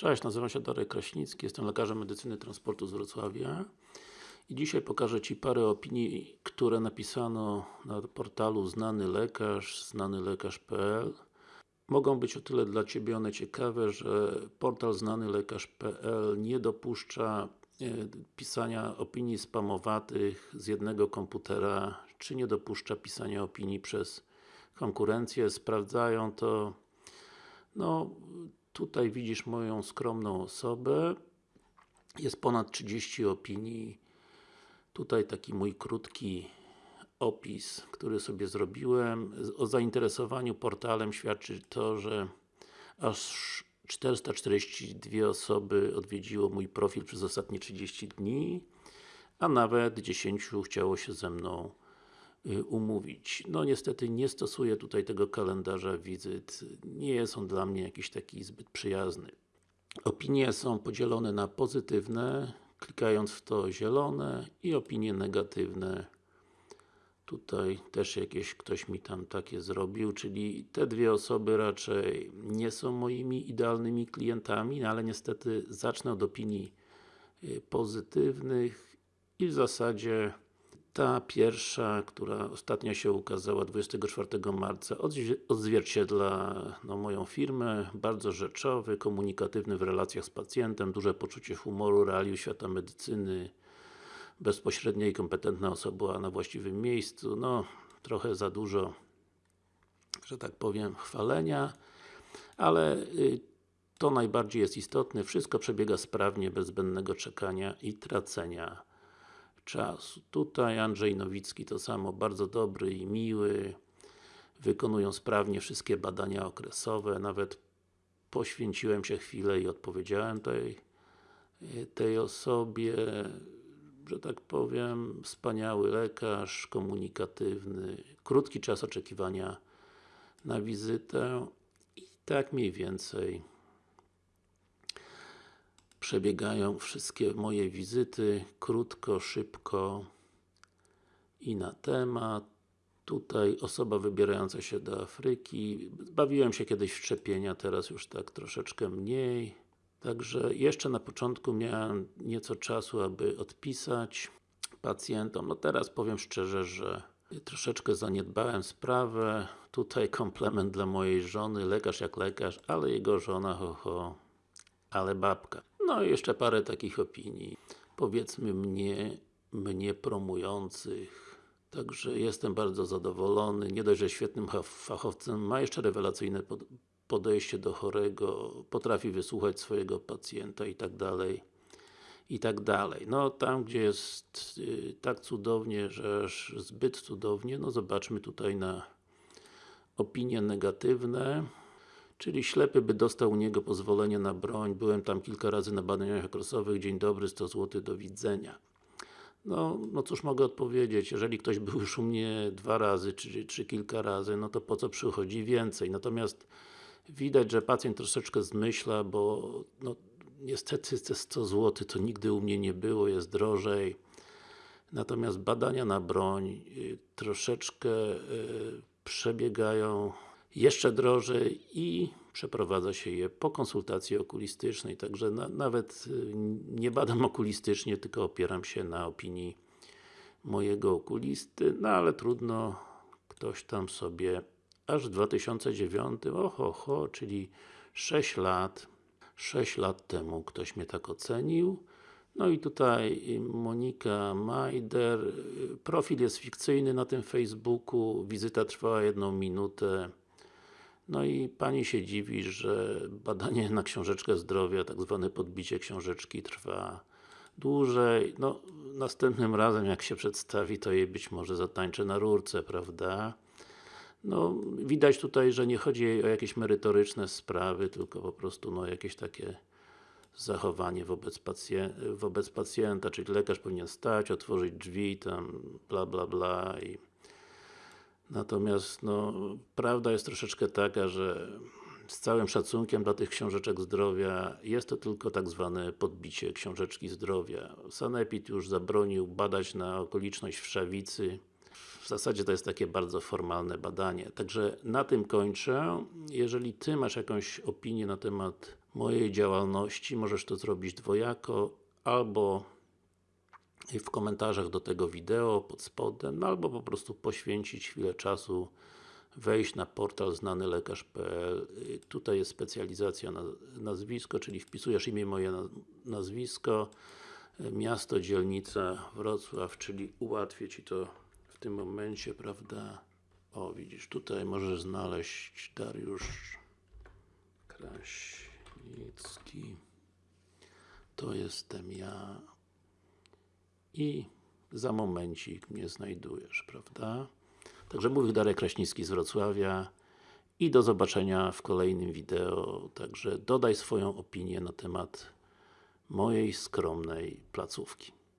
Cześć, nazywam się Darek Kraśnicki, jestem lekarzem medycyny transportu z Wrocławia i dzisiaj pokażę Ci parę opinii, które napisano na portalu znany lekarz, znanylekarz.pl Mogą być o tyle dla Ciebie one ciekawe, że portal znanylekarz.pl nie dopuszcza e, pisania opinii spamowatych z jednego komputera, czy nie dopuszcza pisania opinii przez konkurencję, sprawdzają to no, tutaj widzisz moją skromną osobę. Jest ponad 30 opinii. Tutaj taki mój krótki opis, który sobie zrobiłem. O zainteresowaniu portalem świadczy to, że aż 442 osoby odwiedziło mój profil przez ostatnie 30 dni a nawet 10 chciało się ze mną umówić. No niestety nie stosuję tutaj tego kalendarza wizyt, nie jest on dla mnie jakiś taki zbyt przyjazny. Opinie są podzielone na pozytywne, klikając w to zielone i opinie negatywne tutaj też jakieś ktoś mi tam takie zrobił, czyli te dwie osoby raczej nie są moimi idealnymi klientami, no ale niestety zacznę od opinii y, pozytywnych i w zasadzie ta pierwsza, która ostatnio się ukazała 24 marca odzwierciedla no, moją firmę, bardzo rzeczowy, komunikatywny w relacjach z pacjentem, duże poczucie humoru, realiów świata medycyny, bezpośrednia i kompetentna osoba na właściwym miejscu, no trochę za dużo że tak powiem chwalenia ale y, to najbardziej jest istotne, wszystko przebiega sprawnie, bez zbędnego czekania i tracenia czasu. Tutaj Andrzej Nowicki to samo, bardzo dobry i miły. Wykonują sprawnie wszystkie badania okresowe, nawet poświęciłem się chwilę i odpowiedziałem tej, tej osobie. Że tak powiem, wspaniały lekarz, komunikatywny, krótki czas oczekiwania na wizytę i tak mniej więcej przebiegają wszystkie moje wizyty, krótko, szybko i na temat. Tutaj osoba wybierająca się do Afryki. Bawiłem się kiedyś w szczepienia, teraz już tak troszeczkę mniej. Także jeszcze na początku miałem nieco czasu, aby odpisać pacjentom. No teraz powiem szczerze, że troszeczkę zaniedbałem sprawę. Tutaj komplement dla mojej żony, lekarz jak lekarz, ale jego żona, ho, ho, ale babka. No i jeszcze parę takich opinii, powiedzmy mnie, mnie promujących. Także jestem bardzo zadowolony, nie dość, że świetnym fachowcem, ma jeszcze rewelacyjne podejście do chorego, potrafi wysłuchać swojego pacjenta i tak dalej i tak dalej. No tam gdzie jest y, tak cudownie, że aż zbyt cudownie, no zobaczmy tutaj na opinie negatywne czyli ślepy by dostał u niego pozwolenie na broń, byłem tam kilka razy na badaniach okresowych, dzień dobry, 100 zł, do widzenia. No, no cóż mogę odpowiedzieć, jeżeli ktoś był już u mnie dwa razy, czy, czy kilka razy, no to po co przychodzi więcej? Natomiast widać, że pacjent troszeczkę zmyśla, bo no, niestety te 100 zł to nigdy u mnie nie było, jest drożej. Natomiast badania na broń y, troszeczkę y, przebiegają jeszcze drożej i przeprowadza się je po konsultacji okulistycznej, także na, nawet y, nie badam okulistycznie, tylko opieram się na opinii mojego okulisty, no ale trudno, ktoś tam sobie aż w 2009, oho, ho, czyli 6 lat 6 lat temu ktoś mnie tak ocenił. No i tutaj Monika Majder. Profil jest fikcyjny na tym Facebooku. Wizyta trwała jedną minutę no i Pani się dziwi, że badanie na książeczkę zdrowia, tak zwane podbicie książeczki trwa dłużej. No, następnym razem jak się przedstawi, to jej być może zatańczę na rurce, prawda? No, widać tutaj, że nie chodzi o jakieś merytoryczne sprawy, tylko po prostu no, jakieś takie zachowanie wobec, pacjenta, wobec pacjenta, czyli lekarz powinien stać, otworzyć drzwi, tam bla bla bla i Natomiast no, prawda jest troszeczkę taka, że z całym szacunkiem dla tych książeczek zdrowia, jest to tylko tak zwane podbicie książeczki zdrowia. Sanepid już zabronił badać na okoliczność wszawicy. W zasadzie to jest takie bardzo formalne badanie. Także na tym kończę. Jeżeli Ty masz jakąś opinię na temat mojej działalności, możesz to zrobić dwojako, albo w komentarzach do tego wideo pod spodem, no albo po prostu poświęcić chwilę czasu, wejść na portal znanylekarz.pl Y, Tutaj jest specjalizacja na nazwisko, czyli wpisujesz imię moje na- nazwisko, miasto, dzielnica Wrocław, czyli ułatwię Ci to w tym momencie, prawda? O, widzisz, tutaj możesz znaleźć Dariusz Kraśnicki. To jestem ja. I za momencik mnie znajdujesz, prawda? Także mówił Darek Kraśnicki z Wrocławia i do zobaczenia w kolejnym wideo. Także dodaj swoją opinię na temat mojej skromnej placówki.